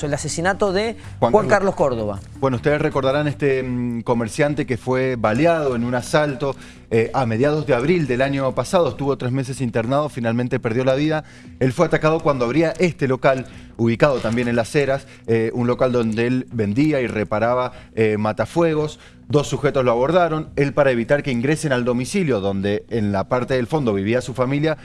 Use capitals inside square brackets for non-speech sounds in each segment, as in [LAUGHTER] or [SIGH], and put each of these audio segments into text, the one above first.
caso, el asesinato de Juan, Carlos, Córdoba. Bueno, ustedes recordarán este mm, comerciante que fue baleado en un asalto eh, a mediados de abril del año pasado, estuvo tres meses internado, finalmente perdió la vida. Él fue atacado cuando abría este local, ubicado también en Las Heras, eh, un local donde él vendía y reparaba eh, matafuegos. Dos sujetos lo abordaron, él para evitar que ingresen al domicilio donde en la parte del fondo vivía su familia,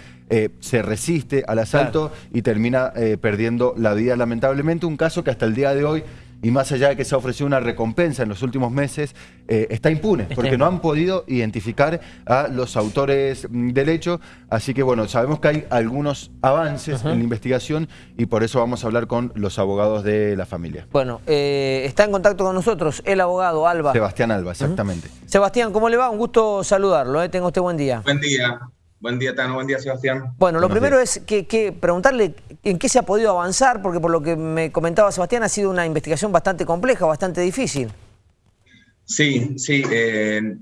se resiste al asalto y termina perdiendo la vida lamentablemente. Un caso que hasta el día de hoy y más allá de que se ha ofrecido una recompensa en los últimos meses, eh, está impune, porque no han podido identificar a los autores mm, del hecho. Así que bueno, sabemos que hay algunos avances en la investigación y por eso vamos a hablar con los abogados de la familia. Bueno, eh, está en contacto con nosotros el abogado Alba. Sebastián Alba, exactamente. Sebastián, ¿cómo le va? Un gusto saludarlo, ¿eh? tenga usted buen día. Buen día. Buen día, Tano. Buen día, Sebastián. Bueno, lo primero es que, preguntarle en qué se ha podido avanzar, porque por lo que me comentaba Sebastián, ha sido una investigación bastante compleja, bastante difícil. Sí, sí. Eh,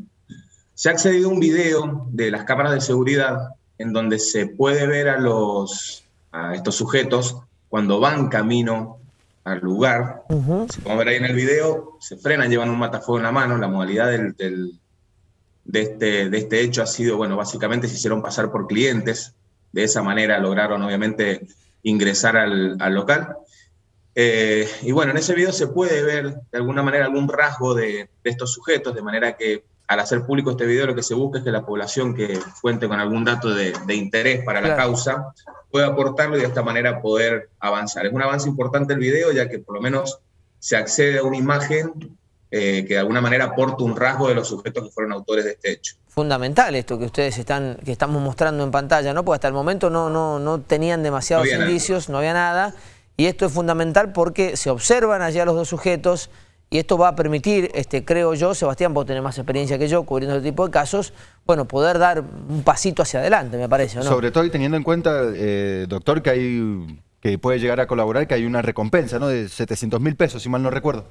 se ha accedido a un video de las cámaras de seguridad en donde se puede ver a, los, a estos sujetos cuando van camino al lugar. Se puede ver ahí en el video, se frenan, llevan un matafuego en la mano, la modalidad del de este, de este hecho ha sido, bueno, básicamente se hicieron pasar por clientes, de esa manera lograron obviamente ingresar al, local. Eh, y bueno, en ese video se puede ver de alguna manera algún rasgo de, estos sujetos, de manera que al hacer público este video lo que se busca es que la población que cuente con algún dato de, interés para la causa pueda aportarlo y de esta manera poder avanzar. Es un avance importante el video ya que por lo menos se accede a una imagen eh, que de alguna manera aporta un rasgo de los sujetos que fueron autores de este hecho. Fundamental esto que ustedes están, que estamos mostrando en pantalla, ¿no? Porque hasta el momento no, no, no tenían demasiados indicios, no había nada, y esto es fundamental porque se observan allá los dos sujetos, y esto va a permitir, este, creo yo, Sebastián, vos tenés más experiencia que yo cubriendo este tipo de casos, bueno, poder dar un pasito hacia adelante, me parece, ¿no? Sobre todo y teniendo en cuenta, eh, doctor, que hay que puede llegar a colaborar, que hay una recompensa, ¿no? De 700 mil pesos, si mal no recuerdo.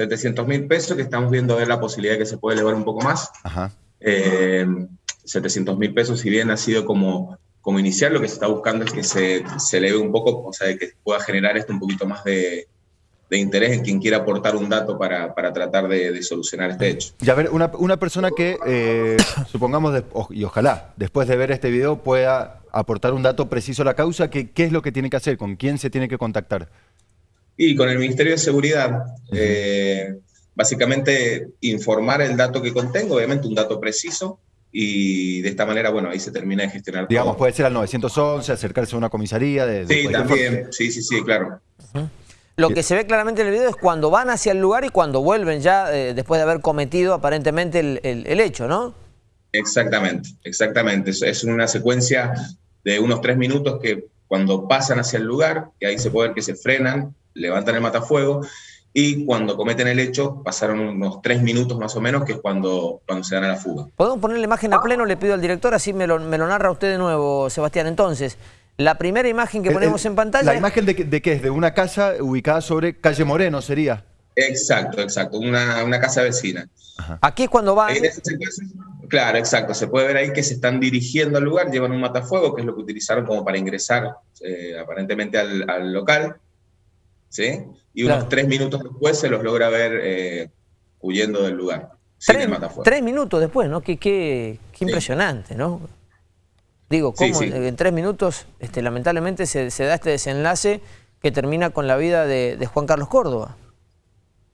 700 mil pesos, que estamos viendo ver la posibilidad de que se pueda elevar un poco más. Ajá. 700 eh, mil pesos, si bien ha sido como, como inicial, lo que se está buscando es que se, se eleve un poco, o sea, que pueda generar esto un poquito más de, de interés en quien quiera aportar un dato para, para tratar de, solucionar este hecho. Y a ver, una, una persona que, eh, [COUGHS] supongamos, y ojalá, después de ver este video pueda aportar un dato preciso a la causa, ¿qué, ¿qué es lo que tiene que hacer? ¿Con quién se tiene que contactar? Y con el Ministerio de Seguridad, eh, básicamente informar el dato que contengo, obviamente un dato preciso, y de esta manera, bueno, ahí se termina de gestionar Digamos, puede ser al 911, acercarse a una comisaría. De, sí, también, sí, sí, sí, claro. Lo que se ve claramente en el video es cuando van hacia el lugar y cuando vuelven ya eh, después de haber cometido aparentemente el, hecho, ¿no? Exactamente, exactamente. Es una secuencia de unos tres minutos que cuando pasan hacia el lugar, que ahí se puede ver que se frenan, levantan el matafuego y cuando cometen el hecho pasaron unos tres minutos más o menos, que es cuando, cuando se dan a la fuga. ¿Podemos poner la imagen a pleno? Le pido al director, así me lo, me lo narra usted de nuevo, Sebastián. Entonces, la primera imagen que ponemos en pantalla... ¿La imagen de, de qué es? ¿De una casa ubicada sobre calle Moreno sería? Exacto, exacto, una, una casa vecina. Aquí es cuando van... Claro, exacto. Se puede ver ahí que se están dirigiendo al lugar, llevan un matafuego, que es lo que utilizaron como para ingresar eh, aparentemente al, al local. ¿sí? Y unos tres minutos después se los logra ver eh, huyendo del lugar. Tres, minutos después, ¿no? Qué, qué, impresionante, ¿no? Digo, ¿cómo en tres minutos este, lamentablemente se, da este desenlace que termina con la vida de, Juan Carlos Córdoba?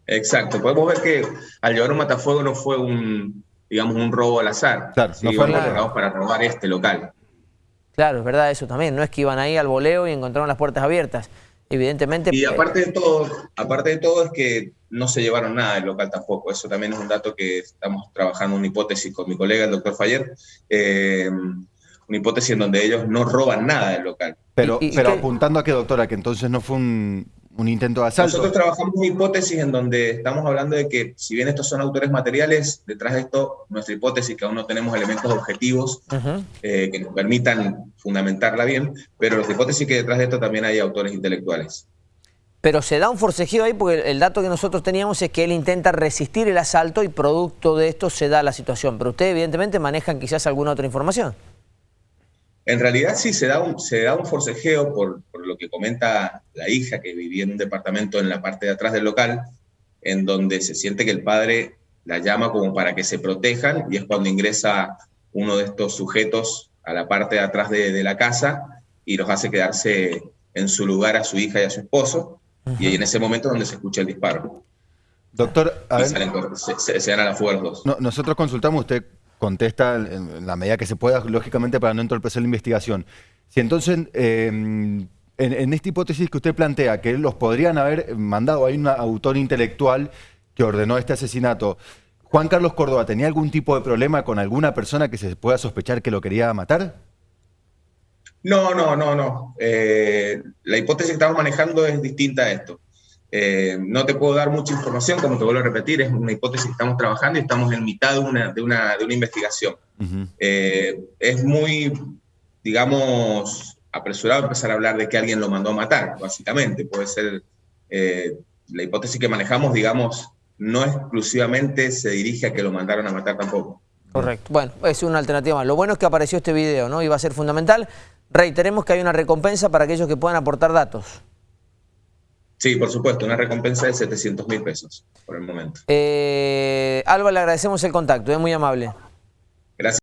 Exacto, podemos ver que al llevar un matafuego no fue un, digamos, un robo al azar. Claro, no fue para robar este local. Claro, es verdad eso también, no es que iban ahí al voleo y encontraron las puertas abiertas evidentemente... Y aparte de todo, aparte de todo es que no se llevaron nada del local tampoco. Eso también es un dato que estamos trabajando una hipótesis con mi colega, el doctor Fayer, eh, una hipótesis en donde ellos no roban nada del local. Pero, pero apuntando a que, doctora, que entonces no fue un, un intento de asalto. Nosotros trabajamos una hipótesis en donde estamos hablando de que si bien estos son autores materiales, detrás de esto, nuestra hipótesis, que aún no tenemos elementos objetivos eh, que nos permitan fundamentarla bien, pero nuestra hipótesis que detrás de esto también hay autores intelectuales. Pero se da un forcejeo ahí porque el dato que nosotros teníamos es que él intenta resistir el asalto y producto de esto se da la situación. Pero ustedes evidentemente manejan quizás alguna otra información. En realidad sí se da un, se da un forcejeo por, por, lo que comenta la hija que vivía en un departamento en la parte de atrás del local, en donde se siente que el padre la llama como para que se protejan y es cuando ingresa uno de estos sujetos a la parte de atrás de, de la casa y los hace quedarse en su lugar a su hija y a su esposo. Y en ese momento es donde se escucha el disparo. Doctor, a ver, se, se, dan a la fuga los dos. nosotros consultamos, usted contesta en, la medida que se pueda, lógicamente, para no entorpecer la investigación. Si entonces, em, en, esta hipótesis que usted plantea, que los podrían haber mandado, hay un autor intelectual que ordenó este asesinato, ¿Juan Carlos Córdoba tenía algún tipo de problema con alguna persona que se pueda sospechar que lo quería matar? No, no, no, no. Eh, la hipótesis que estamos manejando es distinta a esto. Eh, no te puedo dar mucha información, como te vuelvo a repetir, es una hipótesis que estamos trabajando y estamos en mitad de una, de una, de una investigación. Eh, es muy, digamos, apresurado empezar a hablar de que alguien lo mandó a matar, básicamente. Puede ser, eh, la hipótesis que manejamos, digamos, no exclusivamente se dirige a que lo mandaron a matar tampoco. Correcto. Bueno, es una alternativa Lo bueno es que apareció este video, ¿no? Y va a ser fundamental. Reiteremos que hay una recompensa para aquellos que puedan aportar datos. Sí, por supuesto, una recompensa de 700 mil pesos por el momento. Eh, Alba, le agradecemos el contacto, es muy amable.